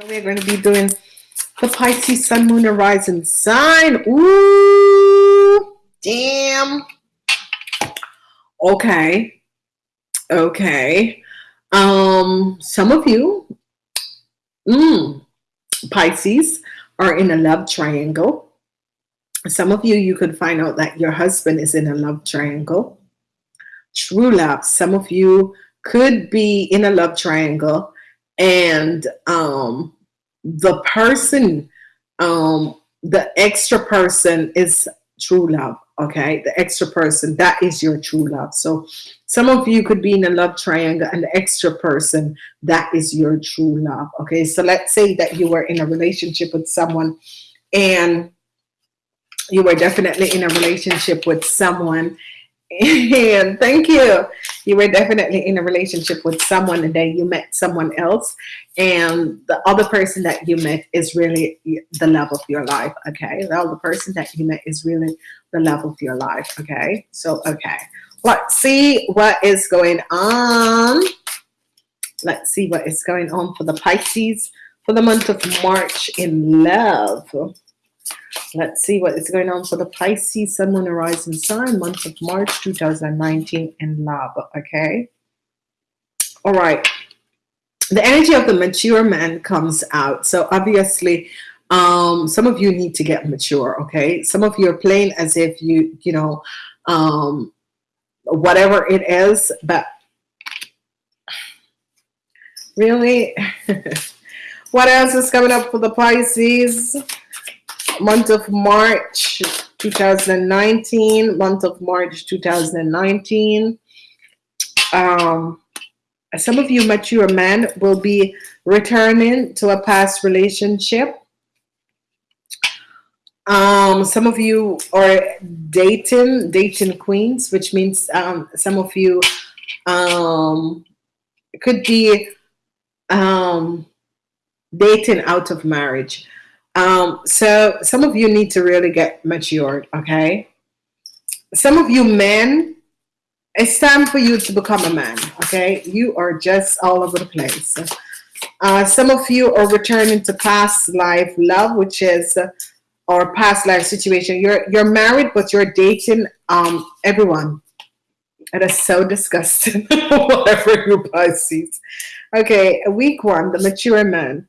So we're going to be doing the Pisces Sun, Moon, and Rising sign. Ooh, damn. Okay. Okay. Um, some of you, mm, Pisces, are in a love triangle. Some of you, you could find out that your husband is in a love triangle. True love. Some of you could be in a love triangle and um, the person, um, the extra person is true love. Okay, the extra person that is your true love. So some of you could be in a love triangle, and the extra person that is your true love. Okay, so let's say that you were in a relationship with someone, and you were definitely in a relationship with someone and thank you. You were definitely in a relationship with someone and then you met someone else and the other person that you met is really the love of your life. Okay. The other person that you met is really the love of your life. Okay. So, okay. Let's see what is going on. Let's see what is going on for the Pisces for the month of March in love. Let's see what is going on for the Pisces Sun, Moon, Rising sign, month of March 2019 in love. Okay. All right. The energy of the mature man comes out. So obviously, um, some of you need to get mature. Okay. Some of you are playing as if you, you know, um, whatever it is, but really, what else is coming up for the Pisces? Month of March 2019 month of March 2019 um, some of you mature men will be returning to a past relationship. Um, some of you are dating dating queens which means um, some of you um, could be um, dating out of marriage um, so some of you need to really get matured, okay? Some of you men, it's time for you to become a man, okay? You are just all over the place. Uh, some of you are returning to past life love, which is uh, or past life situation. You're you're married, but you're dating um everyone. It is so disgusting. Whatever you Pisces. Okay, week one, the mature man.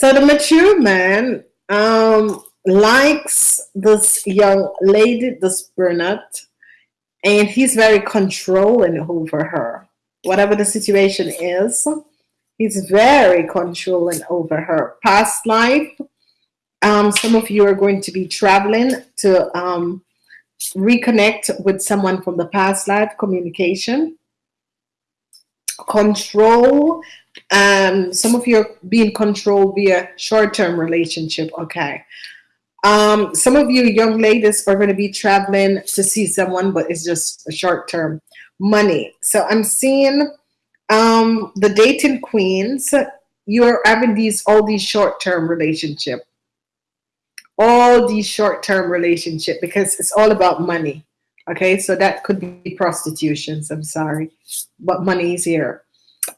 So the mature man um, likes this young lady, this brunette, and he's very controlling over her. Whatever the situation is, he's very controlling over her. Past life, um, some of you are going to be traveling to um, reconnect with someone from the past life, communication. Control um, some of you are being controlled via short-term relationship. Okay. Um, some of you young ladies are going to be traveling to see someone, but it's just a short-term money. So I'm seeing um, the dating queens. You're having these all these short-term relationship, all these short-term relationship because it's all about money. Okay, so that could be prostitutions. I'm sorry, but money is here.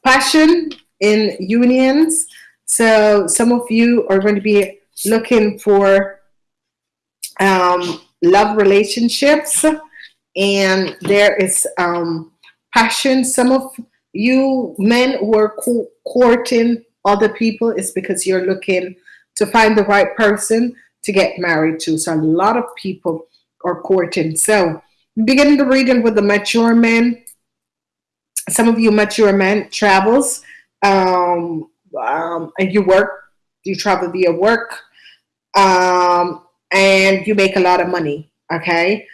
Passion in unions. So some of you are going to be looking for um, love relationships and there is um, passion. Some of you men co courting other people is because you're looking to find the right person to get married to. So a lot of people are courting. So beginning the reading with the mature men. Some of you mature men travels um, um, and you work, you travel via work, um, and you make a lot of money. Okay,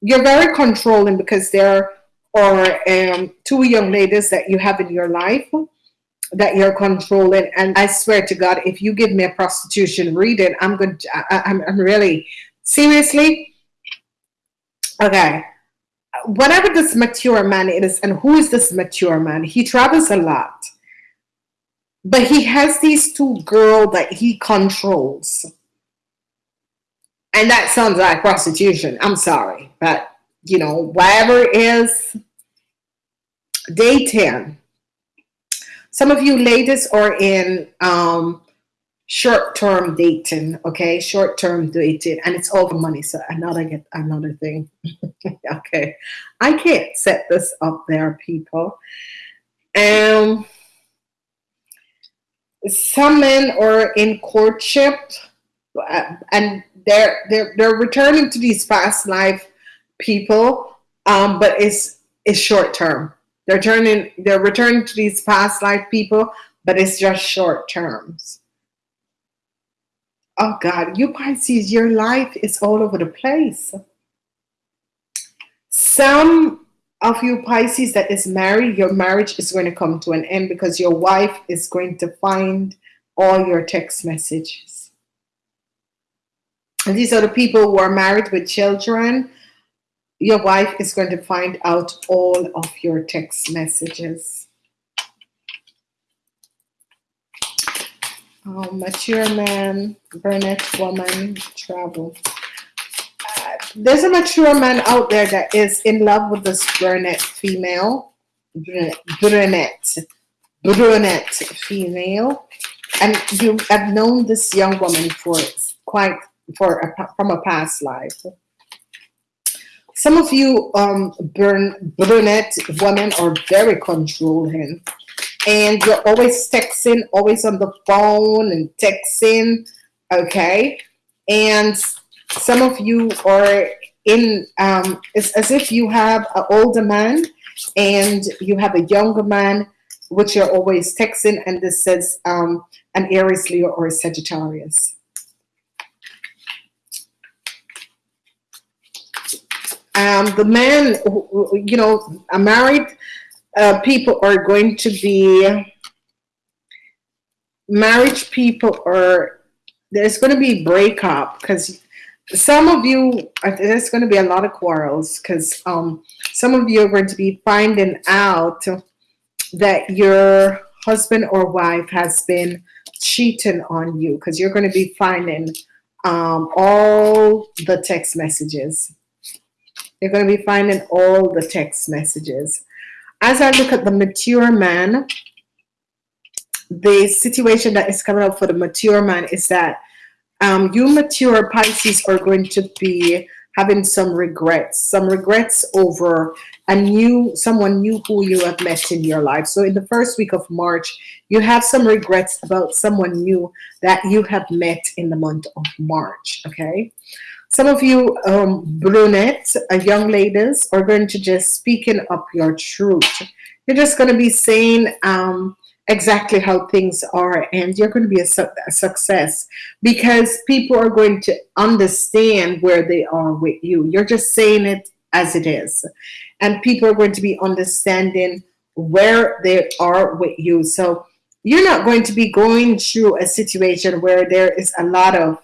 you're very controlling because there are um, two young ladies that you have in your life that you're controlling. And I swear to God, if you give me a prostitution reading, I'm going to, I'm, I'm really seriously. Okay. Whatever this mature man is, and who is this mature man? He travels a lot but he has these two girls that he controls. And that sounds like prostitution. I'm sorry. But, you know, whatever is, day 10. some of you ladies are in um, short-term dating, okay? Short-term dating, and it's all for money. So another get another thing. okay, I can't set this up there, people. Um, some men are in courtship, uh, and they're they're they're returning to these past life people, um, but it's it's short term. They're turning they're returning to these past life people, but it's just short terms. Oh God, you Pisces, your life is all over the place. Some of you Pisces that is married, your marriage is going to come to an end because your wife is going to find all your text messages. And these are the people who are married with children. Your wife is going to find out all of your text messages. Oh, mature man, brunette woman, travel. There's a mature man out there that is in love with this brunette female. Brunette. Brunette female. And you have known this young woman for quite for a, from a past life. Some of you um, burn, brunette women are very controlling and you're always texting, always on the phone and texting, okay? And some of you are in, um, it's as if you have an older man and you have a younger man, which you're always texting, and this says um, an Aries, Leo, or a Sagittarius. Um, the man, you know, married uh, people are going to be marriage people are there's going to be breakup because some of you there's going to be a lot of quarrels because um, some of you are going to be finding out that your husband or wife has been cheating on you because you're going to be finding um, all the text messages. You're going to be finding all the text messages. As I look at the mature man, the situation that is coming up for the mature man is that um, you mature Pisces are going to be having some regrets, some regrets over a new, someone new who you have met in your life. So in the first week of March, you have some regrets about someone new that you have met in the month of March, okay? Some of you um, brunettes, uh, young ladies, are going to just speaking up your truth. You're just going to be saying um, exactly how things are and you're going to be a, su a, success because people are going to understand where they are with you. You're just saying it as it is. And people are going to be understanding where they are with you. So you're not going to be going through a situation where there is a lot of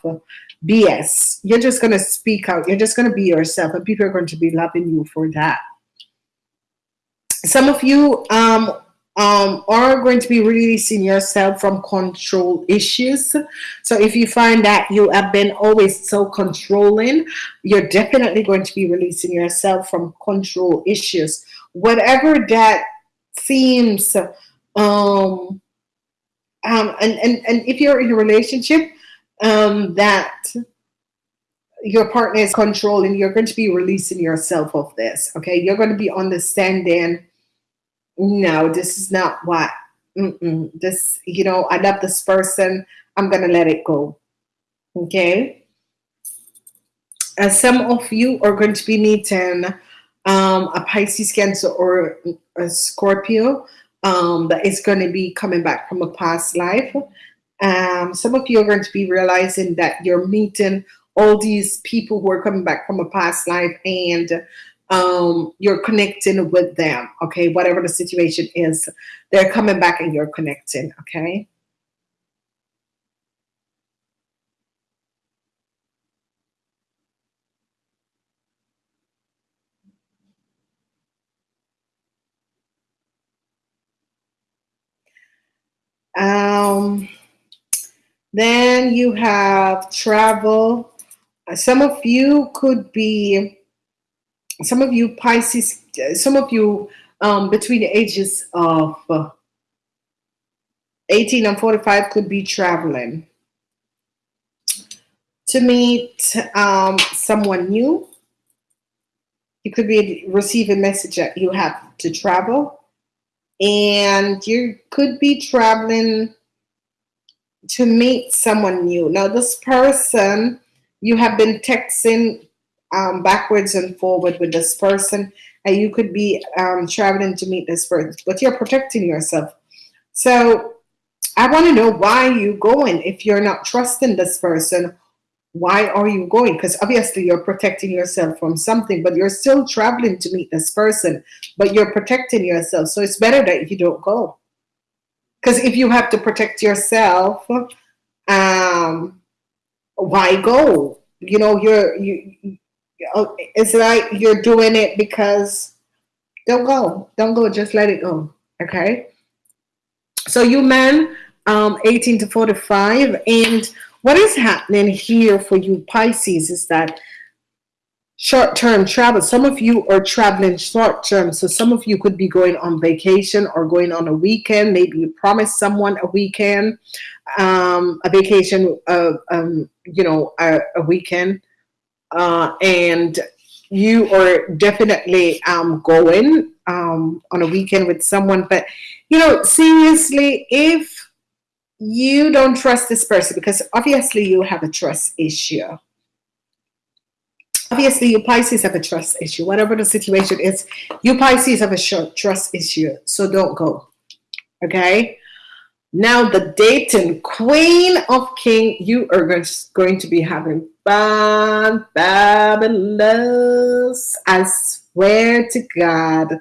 BS. You're just going to speak out. You're just going to be yourself and people are going to be loving you for that. Some of you um, um, are going to be releasing yourself from control issues. So if you find that you have been always so controlling, you're definitely going to be releasing yourself from control issues. Whatever that seems, um, um, and, and, and if you're in a relationship, um, that your partner is controlling, you're going to be releasing yourself of this. Okay, you're going to be understanding. No, this is not what. Mm -mm, this, you know, I love this person. I'm going to let it go. Okay. And some of you are going to be meeting um, a Pisces, Cancer, or a Scorpio um, that is going to be coming back from a past life um, some of you are going to be realizing that you're meeting all these people who are coming back from a past life and um, you're connecting with them, okay? Whatever the situation is, they're coming back and you're connecting, okay? Um, then you have travel. Some of you could be, some of you Pisces, some of you um, between the ages of uh, 18 and 45 could be traveling to meet um, someone new. You could be receive a message that you have to travel, and you could be traveling to meet someone new. Now, this person you have been texting um, backwards and forward with this person, and you could be um, traveling to meet this person, but you're protecting yourself. So, I want to know why you going if you're not trusting this person why are you going? Because obviously you're protecting yourself from something, but you're still traveling to meet this person, but you're protecting yourself. So it's better that you don't go. Because if you have to protect yourself, um, why go? You know, you're you. It's like you're doing it because don't go, don't go. Just let it go. Okay. So you men, um, 18 to 45, and what is happening here for you Pisces is that short-term travel some of you are traveling short-term so some of you could be going on vacation or going on a weekend maybe you promised someone a weekend um, a vacation uh, um, you know a, a weekend uh, and you are definitely um, going um, on a weekend with someone but you know seriously if you don't trust this person because obviously you have a trust issue. Obviously, you Pisces have a trust issue. Whatever the situation is, you Pisces have a short trust issue. So don't go. Okay. Now, the dating queen of king, you are going to be having fun, fabulous. I swear to God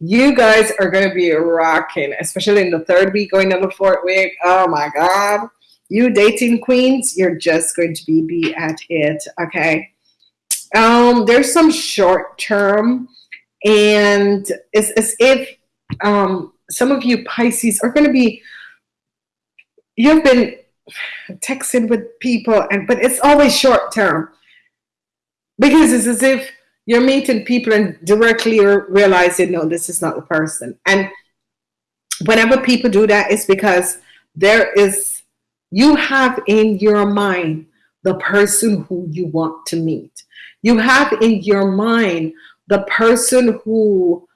you guys are going to be rocking, especially in the third week going on the fourth week. Oh my God. You dating queens, you're just going to be, be at it. Okay. Um, there's some short term and it's as if um, some of you Pisces are going to be, you've been texting with people and, but it's always short term because it's as if you're meeting people and directly realizing, no, this is not the person. And whenever people do that, it's because there is, you have in your mind the person who you want to meet. You have in your mind the person who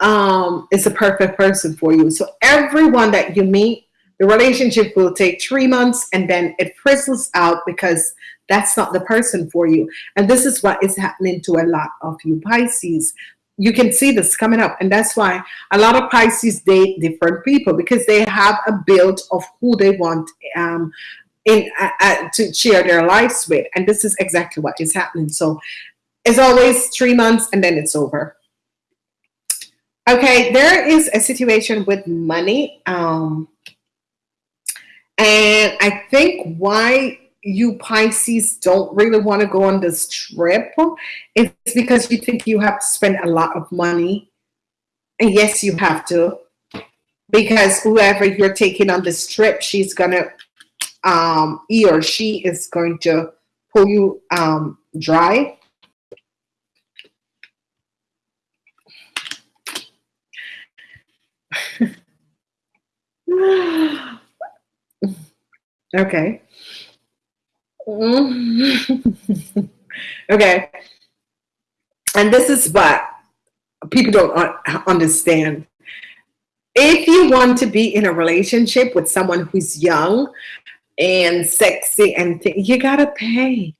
um, is perfect person for you. So everyone that you meet, the relationship will take three months and then it frizzles out because that's not the person for you. And this is what is happening to a lot of you Pisces. You can see this coming up. And that's why a lot of Pisces date different people because they have a build of who they want um, in uh, uh, to share their lives with. And this is exactly what is happening. So it's always three months and then it's over. Okay, there is a situation with money. Um, and I think why you Pisces don't really want to go on this trip, it's because you think you have to spend a lot of money. And yes, you have to. Because whoever you're taking on this trip, she's going to, um, he or she is going to pull you um, dry. Okay. Mm-hmm. okay. And this is what people don't understand. If you want to be in a relationship with someone who's young and sexy and you gotta pay.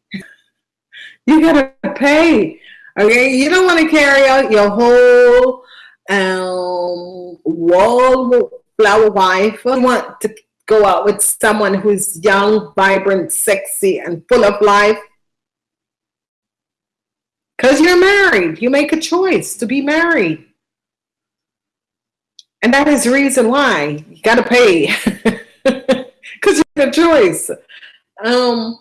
You gotta pay. Okay, you don't want to carry out your whole um, wallflower wife. You want to go out with someone who's young, vibrant, sexy, and full of life? Because you're married. You make a choice to be married. And that is the reason why you got to pay. Because you have a choice. Um,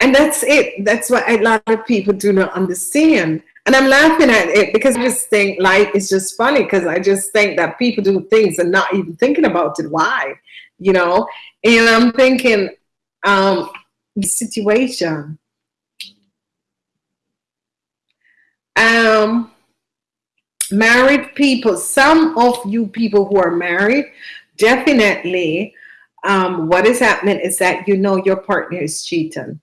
and that's it. That's what a lot of people do not understand. And I'm laughing at it because I just think life is just funny because I just think that people do things and not even thinking about it. Why? You know? And I'm thinking, um, the situation. Um, married people, some of you people who are married definitely um, what is happening is that you know your partner is cheating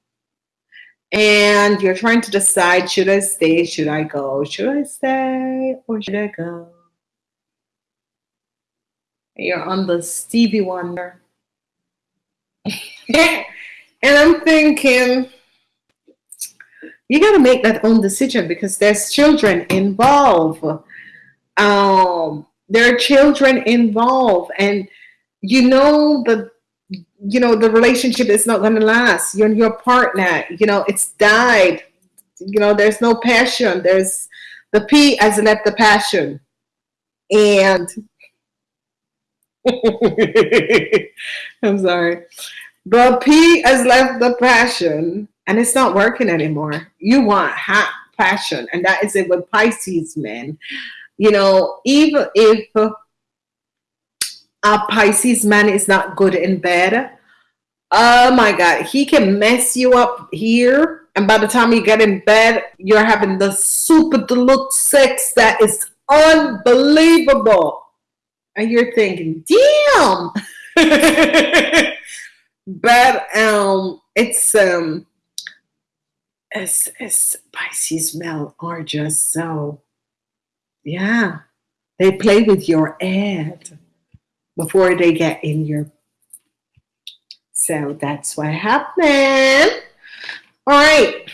and you're trying to decide should I stay, should I go, should I stay or should I go? You're on the Stevie Wonder. and I'm thinking, you got to make that own decision because there's children involved. Um, there are children involved, and you know the you know the relationship is not going to last. You're your partner. You know it's died. You know there's no passion. There's the P has left the passion, and I'm sorry. The P has left the passion and it's not working anymore. You want hot passion, and that is it with Pisces men. You know, even if a Pisces man is not good in bed, oh my God, he can mess you up here. And by the time you get in bed, you're having the super deluxe sex that is unbelievable and you're thinking, damn. but um, it's um, it's, it's Pisces men are just so, yeah, they play with your head before they get in your. So that's what happened. All right.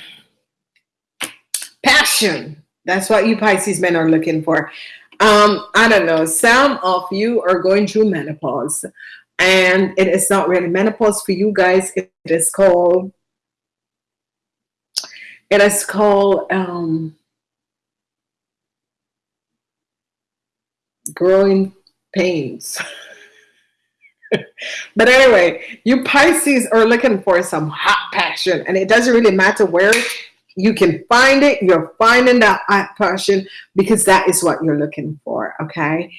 Passion. That's what you Pisces men are looking for. Um, I don't know. Some of you are going through menopause, and it is not really menopause for you guys. It is called. It is called um, growing pains. but anyway, you Pisces are looking for some hot passion, and it doesn't really matter where you can find it. You're finding that passion because that is what you're looking for okay?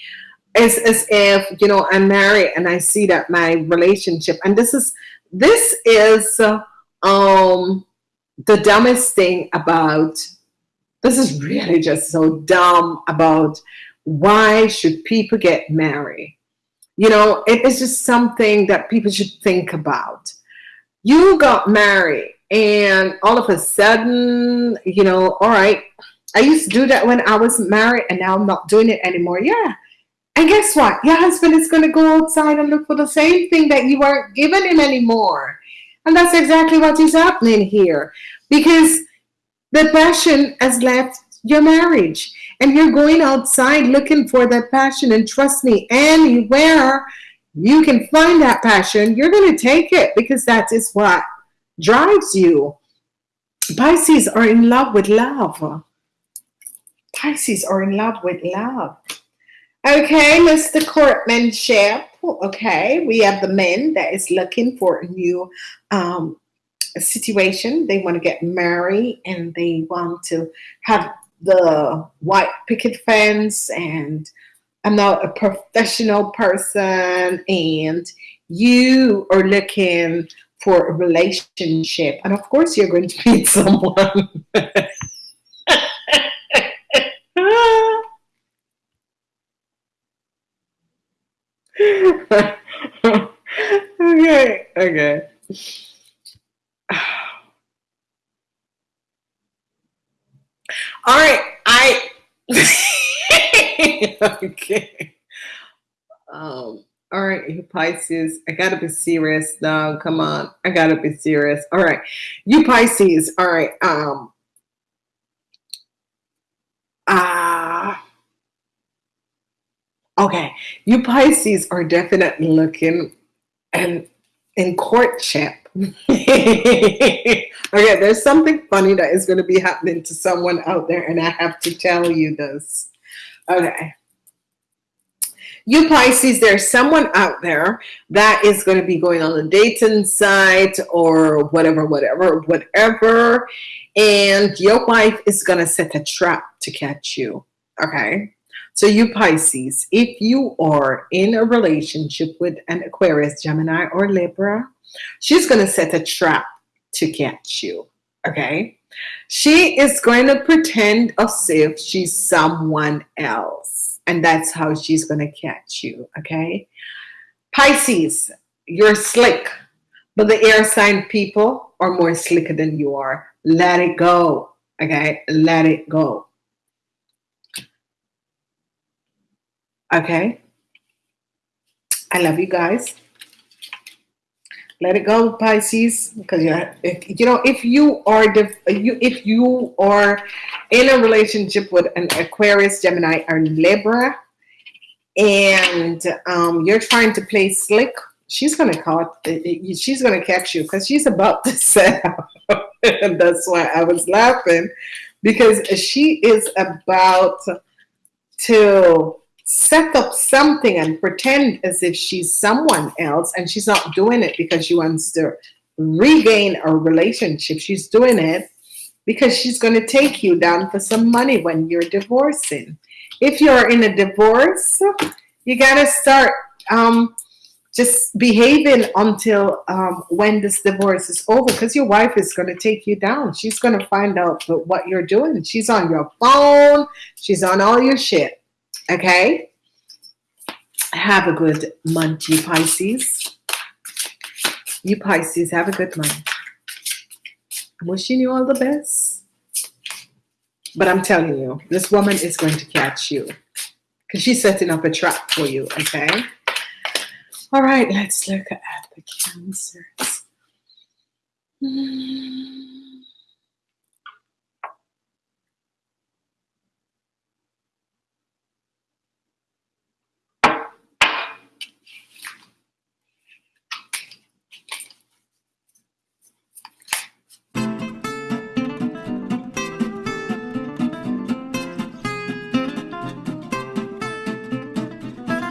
It's as if you know i'm married and i see that my relationship and this is this is um the dumbest thing about this is really just so dumb about why should people get married? You know it is just something that people should think about. You got married and all of a sudden, you know, all right, I used to do that when I was married and now I'm not doing it anymore. Yeah. And guess what? Your husband is going to go outside and look for the same thing that you weren't giving him anymore. And that's exactly what is happening here because the passion has left your marriage and you're going outside looking for that passion. And trust me, anywhere you can find that passion, you're going to take it because that is what drives you. Pisces are in love with love. Pisces are in love with love. Okay, Mr. Courtmanship. Okay, we have the men that is looking for a new um, situation. They want to get married and they want to have the white picket fence and I'm not a professional person and you are looking for a relationship. And of course, you're going to meet someone. okay, okay. All right, I okay. Um all right, you Pisces, I gotta be serious now. Come on, I gotta be serious. All right, you Pisces. All right. Um. Ah. Uh, okay, you Pisces are definitely looking and in courtship. okay, there's something funny that is going to be happening to someone out there, and I have to tell you this. Okay you Pisces, there's someone out there that is going to be going on a dating site or whatever, whatever, whatever. And your wife is going to set a trap to catch you. Okay. So you Pisces, if you are in a relationship with an Aquarius, Gemini, or Libra, she's going to set a trap to catch you. Okay. She is going to pretend as if she's someone else and that's how she's to catch you okay Pisces, you're slick, but the air sign people are more slicker than you are. Let it go. Okay, let it go. Okay. I love you guys. Let it go, Pisces, because you if, you know if you are you if you are in a relationship with an Aquarius, Gemini, or Libra, and um, you're trying to play slick, she's gonna caught she's gonna catch you because she's about to set and that's why I was laughing because she is about to set up something and pretend as if she's someone else and she's not doing it because she wants to regain a relationship. She's doing it because she's going to take you down for some money when you're divorcing. If you're in a divorce you got to start um, just behaving until um, when this divorce is over because your wife is going to take you down. She's going to find out what you're doing. She's on your phone. She's on all your shit Okay. Have a good month, you Pisces. You Pisces, have a good month. I'm wishing you all the best. But I'm telling you, this woman is going to catch you because she's setting up a trap for you. Okay. All right, let's look at the cancers. Hmm.